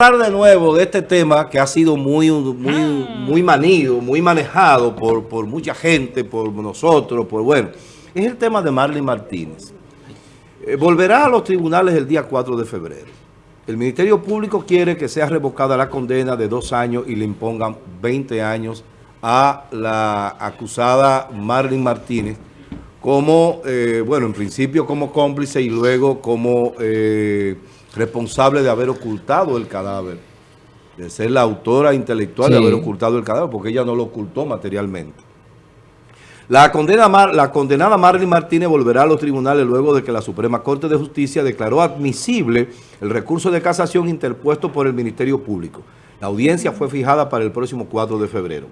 hablar de nuevo de este tema que ha sido muy, muy, muy manido, muy manejado por, por mucha gente, por nosotros, por bueno, es el tema de Marley Martínez. Eh, volverá a los tribunales el día 4 de febrero. El Ministerio Público quiere que sea revocada la condena de dos años y le impongan 20 años a la acusada Marlene Martínez como, eh, bueno, en principio como cómplice y luego como... Eh, responsable de haber ocultado el cadáver, de ser la autora intelectual de haber ocultado el cadáver, porque ella no lo ocultó materialmente. La, condena, la condenada Marlene Martínez volverá a los tribunales luego de que la Suprema Corte de Justicia declaró admisible el recurso de casación interpuesto por el Ministerio Público. La audiencia fue fijada para el próximo 4 de febrero.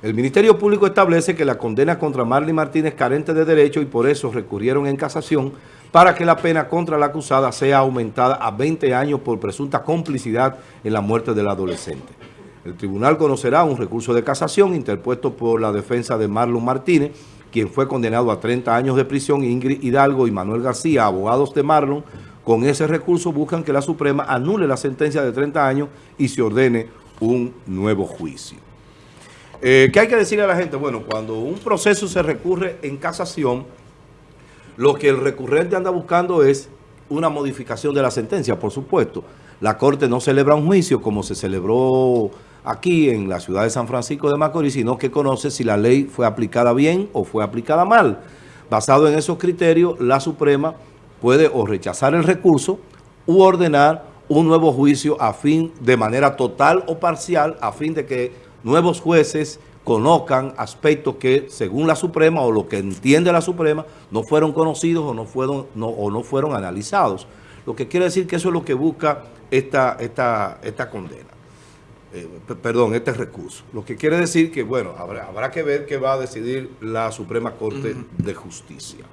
El Ministerio Público establece que la condena contra Marlene Martínez carente de derecho y por eso recurrieron en casación para que la pena contra la acusada sea aumentada a 20 años por presunta complicidad en la muerte del adolescente. El tribunal conocerá un recurso de casación interpuesto por la defensa de Marlon Martínez, quien fue condenado a 30 años de prisión, Ingrid Hidalgo y Manuel García, abogados de Marlon, con ese recurso buscan que la Suprema anule la sentencia de 30 años y se ordene un nuevo juicio. Eh, ¿Qué hay que decirle a la gente? Bueno, cuando un proceso se recurre en casación, lo que el recurrente anda buscando es una modificación de la sentencia, por supuesto. La Corte no celebra un juicio como se celebró aquí en la ciudad de San Francisco de Macorís, sino que conoce si la ley fue aplicada bien o fue aplicada mal. Basado en esos criterios, la Suprema puede o rechazar el recurso u ordenar un nuevo juicio a fin, de manera total o parcial, a fin de que nuevos jueces conozcan aspectos que, según la Suprema o lo que entiende la Suprema, no fueron conocidos o no fueron, no, o no fueron analizados. Lo que quiere decir que eso es lo que busca esta, esta, esta condena. Eh, perdón, este recurso. Lo que quiere decir que, bueno, habrá, habrá que ver qué va a decidir la Suprema Corte de Justicia.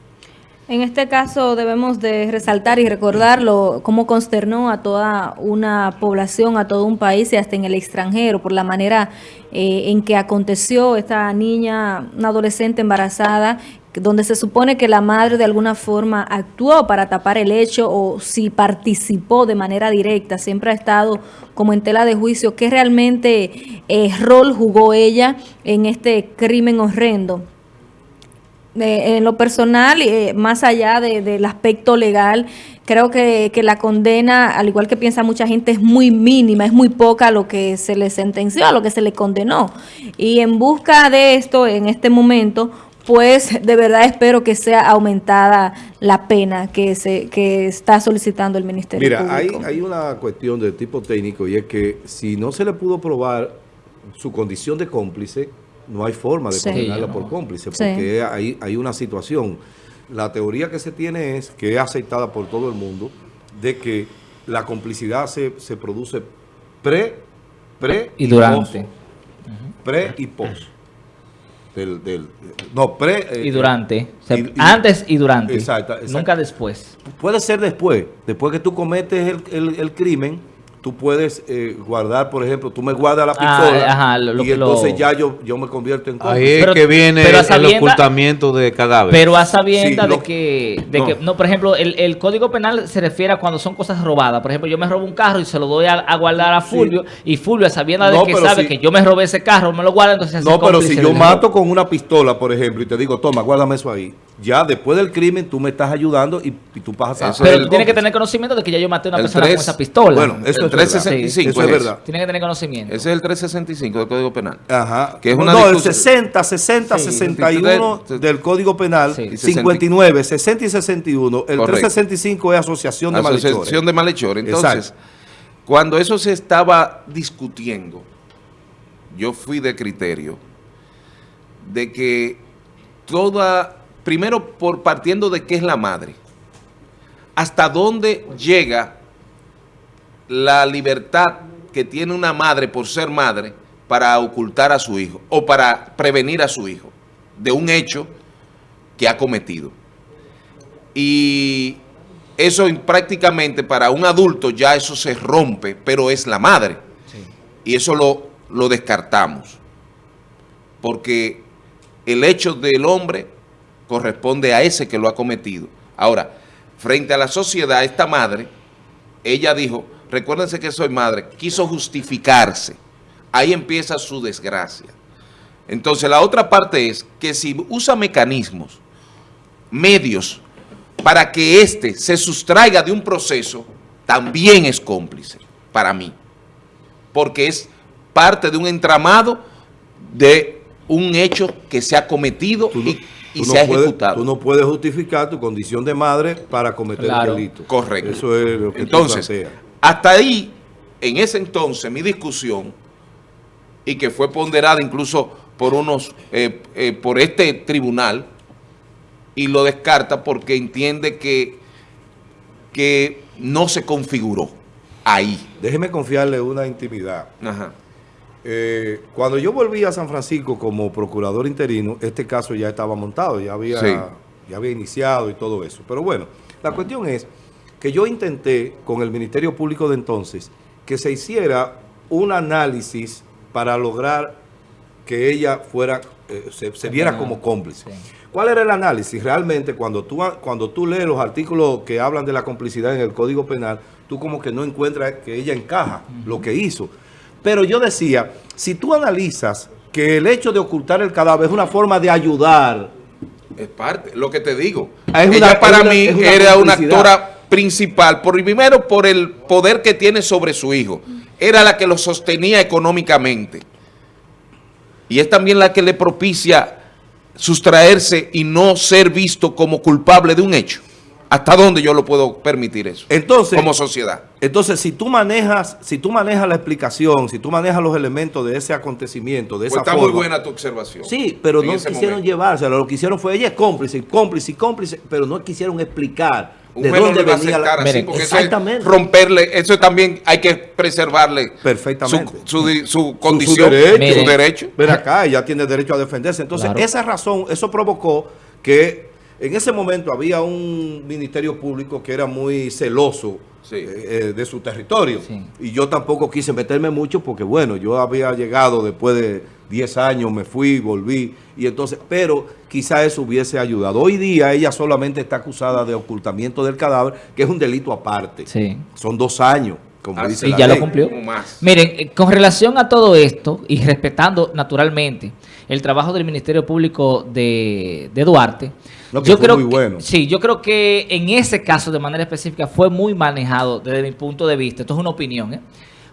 En este caso debemos de resaltar y recordarlo cómo consternó a toda una población, a todo un país y hasta en el extranjero por la manera eh, en que aconteció esta niña, una adolescente embarazada, donde se supone que la madre de alguna forma actuó para tapar el hecho o si participó de manera directa, siempre ha estado como en tela de juicio, qué realmente eh, rol jugó ella en este crimen horrendo en lo personal, eh, más allá del aspecto legal, creo que, la condena, al igual que piensa mucha gente, es muy mínima, es muy poca lo que se le sentenció, a lo que se le condenó. Y en busca de esto, en este momento, pues de verdad espero que sea aumentada la pena que se que está solicitando el Ministerio Mira, Hay, hay una cuestión de tipo técnico y es que si no se le pudo probar su condición de cómplice, no hay forma de condenarla por cómplice, porque hay, hay una situación. La teoría que se tiene es, que es aceptada por todo el mundo, de que la complicidad se, produce pre, pre y, durante. Pre y post. Del, del, no, pre... Eh, y durante. antes y durante. Exacto, Nunca después. Puede ser después. Después que tú cometes el, el, el crimen tú puedes eh, guardar, por ejemplo, tú me guardas la ah, pistola y entonces ya yo, yo me convierto en cómplice. Ahí es que viene el ocultamiento de cadáver. Pero a sabiendas de, que, de no. que, no, por ejemplo, el, el, Código Penal se refiere a cuando son cosas robadas. Por ejemplo, yo me robo un carro y se lo doy a, guardar a Fulvio y Fulvio, a sabiendas de que sabe que yo me robé ese carro, me lo guarda, entonces No, pero si yo mato con una pistola, por ejemplo, y te digo, toma, guárdame eso ahí ya después del crimen tú me estás ayudando y, tú pasas a... Pero tiene que tener conocimiento de que ya yo maté a una persona con esa pistola. Bueno, eso es 365. eso es verdad. Tiene que tener conocimiento. Ese es el 365 del Código Penal. Ajá. Que es una no, el 60, 60, 61 del Código Penal, 59, 60 y 61. El 365 es asociación de malhechores. Asociación de malhechores. Entonces, cuando eso se estaba discutiendo, yo fui de criterio de que toda primero por partiendo de qué es la madre. ¿Hasta dónde llega la libertad que tiene una madre por ser madre para ocultar a su hijo o para prevenir a su hijo de un hecho que ha cometido? Y eso prácticamente para un adulto ya eso se rompe, pero es la madre. Y eso lo, lo descartamos. Porque el hecho del hombre corresponde a ese que lo ha cometido. Ahora, frente a la sociedad, esta madre, ella dijo, recuérdense que soy madre, quiso justificarse. Ahí empieza su desgracia. Entonces la otra parte es que si usa mecanismos, medios, para que éste se sustraiga de un proceso, también es cómplice para mí. Porque es parte de un entramado de un hecho que se ha cometido y, se ha ejecutado. tú no puedes justificar tu condición de madre para cometer el delito. Correcto. Eso es lo que Entonces, hasta ahí, en ese entonces, mi discusión, y que fue ponderada incluso por unos, eh, eh, por este tribunal, y lo descarta porque entiende que, que no se configuró ahí. Déjeme confiarle una intimidad. Ajá. Eh, cuando yo volví a San Francisco como procurador interino, este caso ya estaba montado, ya había, ya había iniciado y todo eso. Pero bueno, la cuestión es que yo intenté con el Ministerio Público de entonces que se hiciera un análisis para lograr que ella fuera, eh, se, viera como cómplice. ¿Cuál era el análisis? Realmente cuando tú, cuando tú lees los artículos que hablan de la complicidad en el Código Penal, tú como que no encuentras que ella encaja lo que hizo. Pero yo decía, si tú analizas que el hecho de ocultar el cadáver es una forma de ayudar. Es parte, lo que te digo. Ella para mí era una actora principal, por, primero por el poder que tiene sobre su hijo. Era la que lo sostenía económicamente. Y es también la que le propicia sustraerse y no ser visto como culpable de un hecho. ¿Hasta dónde yo lo puedo permitir eso? Entonces, como sociedad. Entonces, si tú manejas, si tú manejas la explicación, si tú manejas los elementos de ese acontecimiento, de pues esa está muy buena tu observación. Sí, pero no quisieron llevárselo. Lo que hicieron fue ella es cómplice, cómplice, cómplice, pero no quisieron explicar de dónde venía la... exactamente. Eso romperle, eso también hay que preservarle Perfectamente. Su, condición, su, derecho. Ven acá, ella tiene derecho a defenderse. Entonces, esa razón, eso provocó que en ese momento había un ministerio público que era muy celoso eh, eh, de su territorio. Y yo tampoco quise meterme mucho porque, bueno, yo había llegado después de 10 años, me fui, volví. y entonces Pero quizá eso hubiese ayudado. Hoy día ella solamente está acusada de ocultamiento del cadáver, que es un delito aparte. Son dos años. Como ah, dice ya lo cumplió. Miren, eh, con relación a todo esto y respetando naturalmente el trabajo del Ministerio Público de, de Duarte, yo creo muy bueno. sí, yo creo que en ese caso de manera específica fue muy manejado desde mi punto de vista. Esto es una opinión. ¿eh?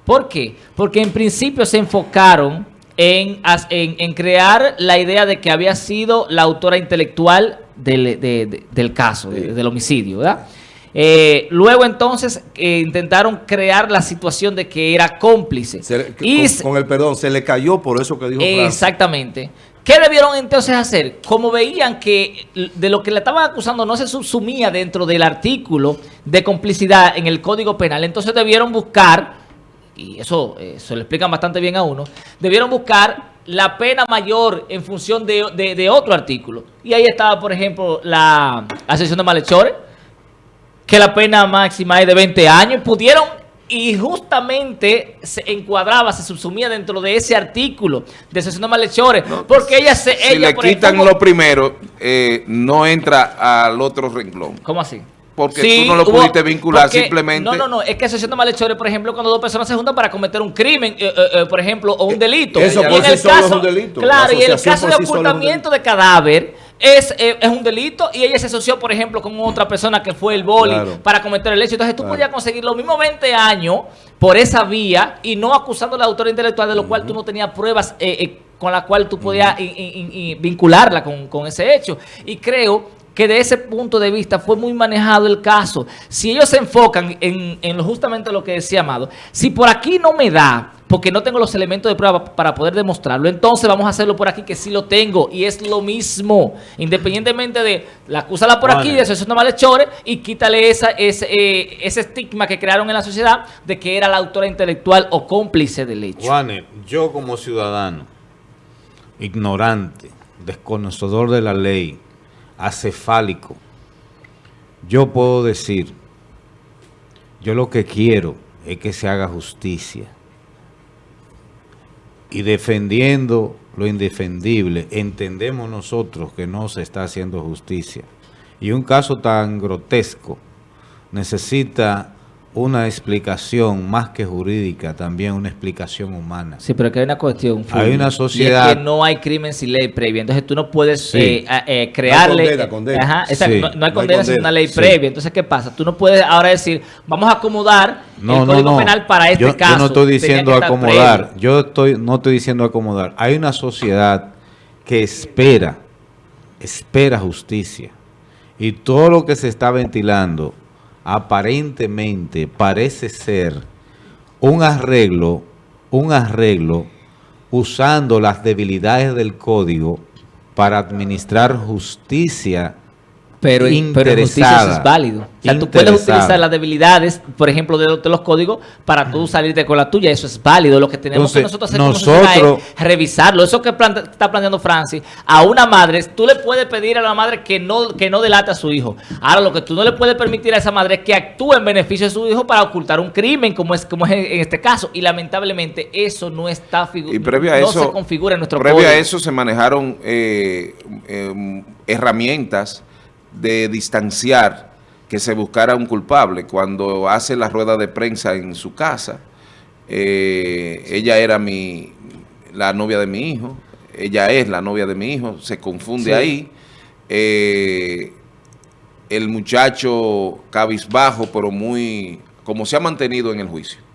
¿Por qué? Porque en principio se enfocaron en, en, crear la idea de que había sido la autora intelectual del, caso, del homicidio, ¿verdad? Eh, luego entonces eh, intentaron crear la situación de que era cómplice. y con, el perdón, se le cayó por eso que dijo Exactamente. ¿Qué debieron entonces hacer? Como veían que de lo que le estaban acusando no se subsumía dentro del artículo de complicidad en el Código Penal, entonces debieron buscar, y eso eh, se lo explican bastante bien a uno, debieron buscar la pena mayor en función de, otro artículo. Y ahí estaba, por ejemplo, la asesión de malhechores, que la pena máxima es de 20 años. Pudieron y justamente se encuadraba, se subsumía dentro de ese artículo de asesión de malhechores, porque ella se... Si le quitan lo primero, eh, no entra al otro renglón. ¿Cómo así? Porque tú no lo pudiste vincular simplemente. No, no, no. Es que asesión de malhechores, por ejemplo, cuando dos personas se juntan para cometer un crimen, eh, eh, por ejemplo, o un delito. Eso por sí solo es un delito. Claro, y en el caso de ocultamiento de cadáver, es, eh, es, un delito y ella se asoció, por ejemplo, con otra persona que fue el boli para cometer el hecho. Entonces tú podías conseguir los mismos 20 años por esa vía y no acusando a la autora intelectual de lo cual tú no tenías pruebas eh, eh, con la cual tú podías vincularla con, con ese hecho. Y creo que de ese punto de vista fue muy manejado el caso. Si ellos se enfocan en, en justamente lo que decía Amado, si por aquí no me da porque no tengo los elementos de prueba para poder demostrarlo. Entonces vamos a hacerlo por aquí que sí lo tengo y es lo mismo. Independientemente de la acúsala por aquí, de eso no malhechores y quítale esa, ese, eh, ese estigma que crearon en la sociedad de que era la autora intelectual o cómplice del hecho. Juanes, yo como ciudadano, ignorante, desconocedor de la ley, acefálico, yo puedo decir, yo lo que quiero es que se haga justicia y defendiendo lo indefendible, entendemos nosotros que no se está haciendo justicia. Y un caso tan grotesco necesita una explicación más que jurídica, también una explicación humana. Sí, pero que hay una cuestión. hay una sociedad. Y es que no hay crimen sin ley previa. Entonces tú no puedes eh, eh, crearle. No hay condena, no, hay condena sin una ley previa. Entonces, ¿qué pasa? Tú no puedes ahora decir, vamos a acomodar el Código Penal para este caso. Yo no estoy diciendo acomodar. Yo estoy, no estoy diciendo acomodar. Hay una sociedad que espera, espera justicia. Y todo lo que se está ventilando aparentemente parece ser un arreglo, un arreglo usando las debilidades del código para administrar justicia pero, pero justicia es válido. O sea, tú puedes utilizar las debilidades, por ejemplo, de, los códigos para tú salirte con la tuya. Eso es válido. Lo que tenemos que nosotros hacer nosotros, es revisarlo. Eso que está planteando Francis, a una madre, tú le puedes pedir a la madre que no, que no delate a su hijo. Ahora, lo que tú no le puedes permitir a esa madre es que actúe en beneficio de su hijo para ocultar un crimen, como es, como es en este caso. Y lamentablemente eso no está y previo a no se configura en nuestro previo a eso se manejaron eh, eh, herramientas de distanciar que se buscara un culpable. Cuando hace la rueda de prensa en su casa, eh, ella era mi, la novia de mi hijo, ella es la novia de mi hijo, se confunde ahí. Eh, el muchacho cabizbajo, pero muy, como se ha mantenido en el juicio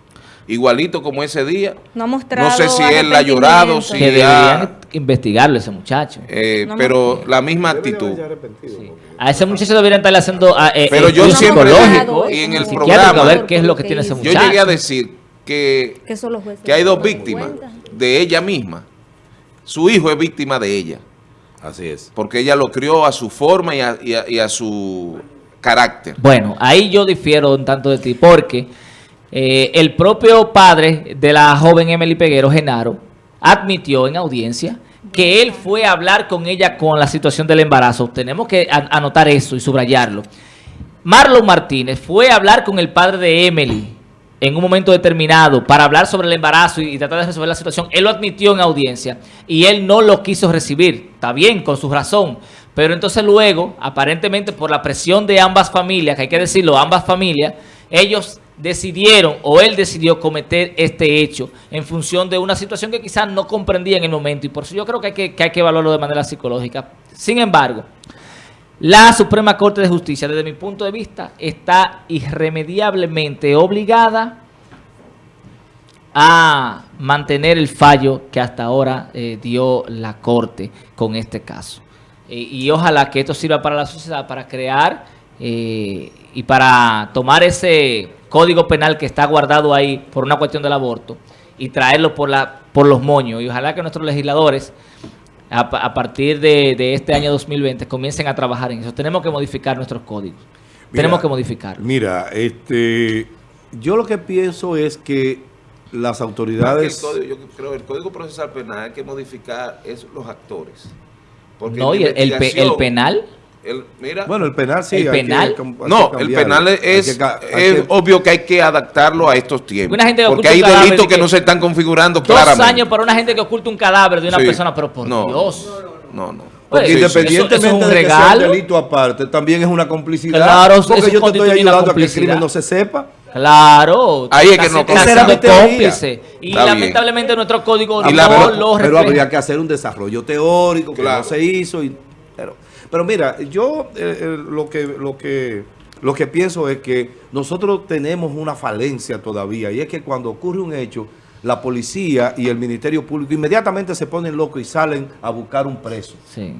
igualito como ese día. No, ha mostrado no sé si él ha llorado, si que deberían investigarlo ese muchacho. Eh, pero la misma actitud. A ese muchacho deberían estarle haciendo ah, eh, pero yo siempre y en el programa a ver qué es lo que tiene ese muchacho. Yo llegué a decir que, que hay dos víctimas de ella misma. Su hijo es víctima de ella. Así es. Porque ella lo crió a su forma y a, y a su carácter. Bueno, ahí yo difiero un tanto de ti, porque eh, el propio padre de la joven Emily Peguero, Genaro, admitió en audiencia que él fue a hablar con ella con la situación del embarazo. Tenemos que anotar eso y subrayarlo. Marlon Martínez fue a hablar con el padre de Emily en un momento determinado para hablar sobre el embarazo y, tratar de resolver la situación. Él lo admitió en audiencia y él no lo quiso recibir. Está bien, con su razón. Pero entonces luego, aparentemente por la presión de ambas familias, que hay que decirlo, ambas familias, ellos decidieron o él decidió cometer este hecho en función de una situación que quizás no comprendía en el momento y por eso yo creo que hay que, hay que evaluarlo de manera psicológica. Sin embargo, la Suprema Corte de Justicia, desde mi punto de vista, está irremediablemente obligada a mantener el fallo que hasta ahora eh, dio la Corte con este caso. Eh, y ojalá que esto sirva para la sociedad, para crear eh, y para tomar ese código penal que está guardado ahí por una cuestión del aborto y traerlo por, la, por los moños. Y ojalá que nuestros legisladores, a, partir de, este año 2020, comiencen a trabajar en eso. Tenemos que modificar nuestros códigos. Tenemos que modificar. Mira, este, yo lo que pienso es que las autoridades... El código, yo creo el Código Procesal Penal hay que modificar es los actores. no, y el, el penal bueno, el penal sí. ¿El penal? no, el penal es, obvio que hay que adaptarlo a estos tiempos. porque hay delitos que, no se están configurando dos claramente. Dos años para una gente que oculta un cadáver de una persona, pero por Dios. No, no. Porque independientemente de que sea un delito aparte, también es una complicidad. Claro, porque yo te estoy ayudando a que el crimen no se sepa. Claro. Ahí es que no cómplice. Y lamentablemente nuestro código no lo refleja. Pero habría que hacer un desarrollo teórico que no se hizo. Y, pero, pero mira, yo eh, eh, lo, que, lo, que, lo que pienso es que nosotros tenemos una falencia todavía y es que cuando ocurre un hecho, la policía y el Ministerio Público inmediatamente se ponen locos y salen a buscar un preso. Sí.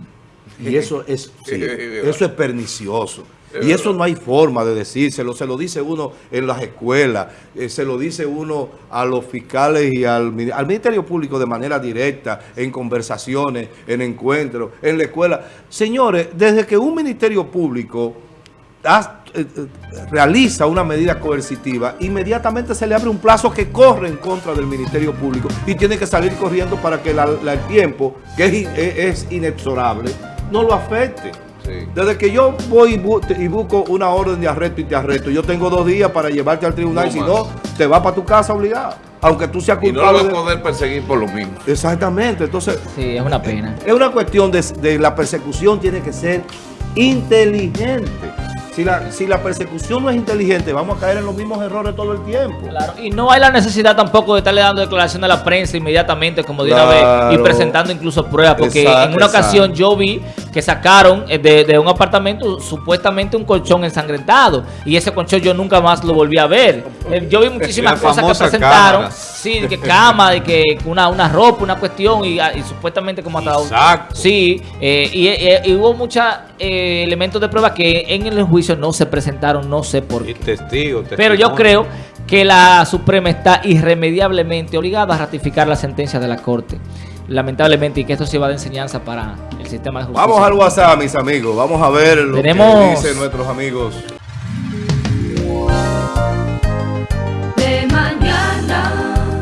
Y eso es, eso es pernicioso. Y eso no hay forma de decírselo, se lo dice uno en las escuelas, eh, se lo dice uno a los fiscales y al, Ministerio Público de manera directa, en conversaciones, en encuentros, en la escuela. Señores, desde que un Ministerio Público eh, eh, realiza una medida coercitiva, inmediatamente se le abre un plazo que corre en contra del Ministerio Público y tiene que salir corriendo para que el tiempo, que es inexorable, no lo afecte. Desde que yo voy y, busco una orden de arresto y te arresto, yo tengo dos días para llevarte al tribunal, y si no, te vas para tu casa obligado. Aunque tú seas culpable. Y no lo vas a poder perseguir por lo mismo. Exactamente. Entonces. Sí, es una pena. Es una cuestión de, la persecución, tiene que ser inteligente. Si la, si la persecución no es inteligente, vamos a caer en los mismos errores todo el tiempo. Claro, y no hay la necesidad tampoco de estarle dando declaración a la prensa inmediatamente, como de una vez, y presentando incluso pruebas, porque en una ocasión yo vi que sacaron eh, de, un apartamento supuestamente un colchón ensangrentado, y ese colchón yo nunca más lo volví a ver. Eh, yo vi muchísimas cosas que presentaron, sí, de que cama, de que una, una ropa, una cuestión, y, ah, supuestamente como hasta... Exacto. Sí, eh, y, hubo muchos elementos de prueba que en el juicio no se presentaron, no sé por qué. Testigo, Pero yo creo que la Suprema está irremediablemente obligada a ratificar la sentencia de la Corte. Lamentablemente, y que esto sirva de enseñanza para el sistema de justicia. Vamos al WhatsApp, mis amigos. Vamos a ver lo que dicen nuestros amigos